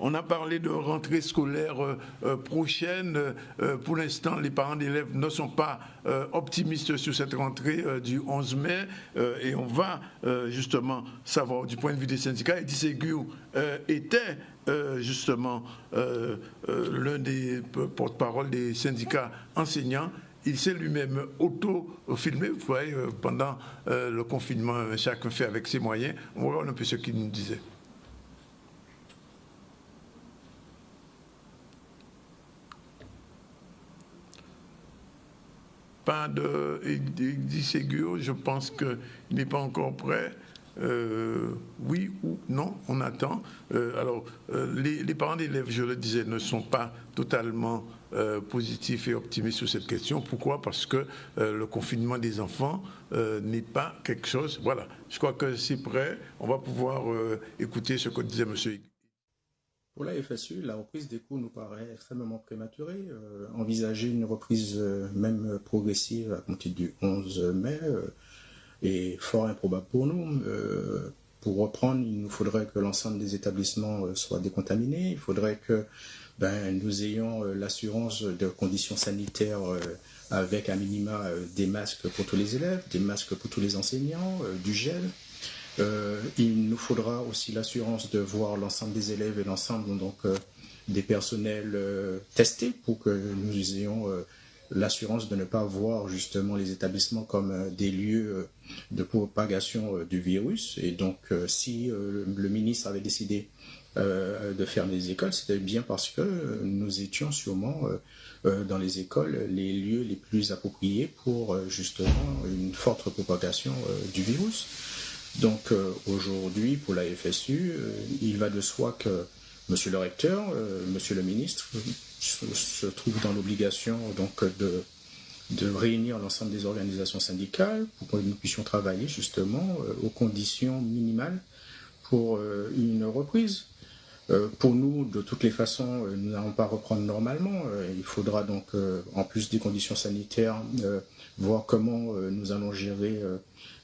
on a parlé de rentrée scolaire prochaine. pour l'instant, les parents d'élèves ne sont pas optimistes sur cette rentrée du 11 mai et on va justement savoir du point de vue des syndicats. Eddie Ségur était justement l'un des porte-parole des syndicats enseignants il s'est lui-même auto-filmé, vous voyez, euh, pendant euh, le confinement, chacun fait avec ses moyens. Voit un peu ce qu'il nous disait. Pas de Ségur, je pense qu'il n'est pas encore prêt. Euh, oui ou non, on attend. alors, les, les parents d'élèves, je le disais, ne sont pas totalement euh, positif et optimiste sur cette question. Pourquoi? Parce que euh, le confinement des enfants euh, n'est pas quelque chose. Voilà, je crois que c'est prêt. On va pouvoir écouter ce que disait M. Pour la FSU, la reprise des cours nous paraît extrêmement prématurée. envisager une reprise même progressive à compter du 11 mai est fort improbable pour nous. pour reprendre, il nous faudrait que l'ensemble des établissements soient décontaminés. Il faudrait que ben, nous ayons euh, l'assurance de conditions sanitaires euh, avec un minima euh, des masques pour tous les élèves, des masques pour tous les enseignants, du gel. Il nous faudra aussi l'assurance de voir l'ensemble des élèves et l'ensemble donc des personnels testés pour que nous ayons l'assurance de ne pas voir justement les établissements comme des lieux de propagation du virus. Et donc, si le ministre avait décidé euh, de fermer les écoles, c'était bien parce que nous étions sûrement euh, euh, dans les écoles les lieux les plus appropriés pour justement une forte propagation du virus. Donc aujourd'hui, pour la FSU, il va de soi que Monsieur le recteur, Monsieur le ministre se, trouve dans l'obligation de réunir l'ensemble des organisations syndicales pour que nous puissions travailler justement aux conditions minimales pour une reprise. Euh, pour nous, de toutes les façons, euh, nous n'allons pas reprendre normalement. Euh, il faudra donc, en plus des conditions sanitaires, voir comment nous allons gérer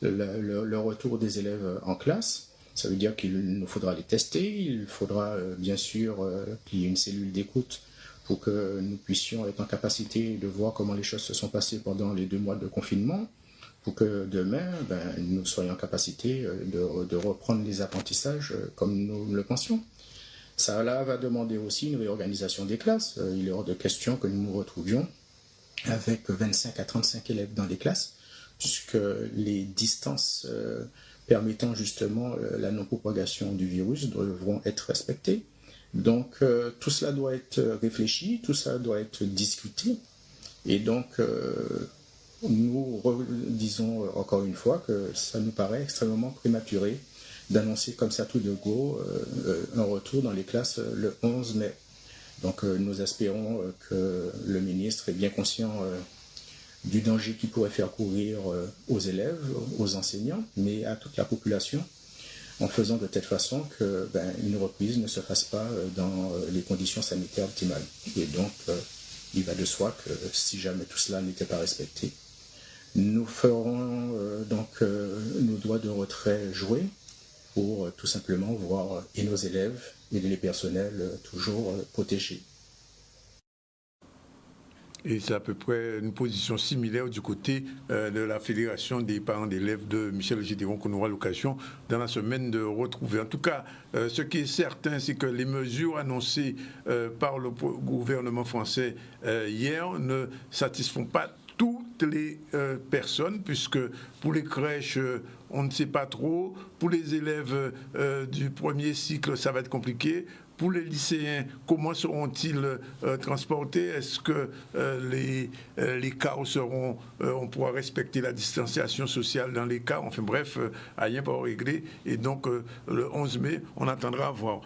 le, retour des élèves en classe. Ça veut dire qu'il nous faudra les tester, il faudra bien sûr qu'il y ait une cellule d'écoute pour que nous puissions être en capacité de voir comment les choses se sont passées pendant les deux mois de confinement, pour que demain, ben, nous soyons en capacité de, de reprendre les apprentissages comme nous le pensions. Ça va demander aussi une réorganisation des classes. Euh, il est hors de question que nous nous retrouvions avec 25 à 35 élèves dans les classes, puisque les distances euh, permettant justement euh, la non-propagation du virus devront être respectées. Donc tout cela doit être réfléchi, tout cela doit être discuté. Et donc nous disons encore une fois que ça nous paraît extrêmement prématuré d'annoncer comme ça tout de go euh, un retour dans les classes euh, le 11 mai. Donc euh, nous espérons que le ministre est bien conscient du danger qui pourrait faire courir aux élèves, aux enseignants, mais à toute la population, en faisant de telle façon que ben, une reprise ne se fasse pas dans les conditions sanitaires optimales. Et donc, il va de soi que si jamais tout cela n'était pas respecté, nous ferons donc nos droits de retrait joués pour euh, tout simplement voir euh, et nos élèves et les personnels euh, toujours protégés. Et c'est à peu près une position similaire du côté de la Fédération des parents d'élèves de Michel Gédéron qu'on aura l'occasion dans la semaine de retrouver. En tout cas, ce qui est certain, c'est que les mesures annoncées par le gouvernement français hier ne satisfont pas toutes les euh, personnes, puisque pour les crèches, euh, on ne sait pas trop. Pour les élèves euh, du premier cycle, ça va être compliqué. Pour les lycéens, comment seront-ils transportés? Est-ce que les, les seront, on pourra respecter la distanciation sociale dans les cars Enfin bref, rien pas réglé. Et donc, le 11 mai, on attendra à voir.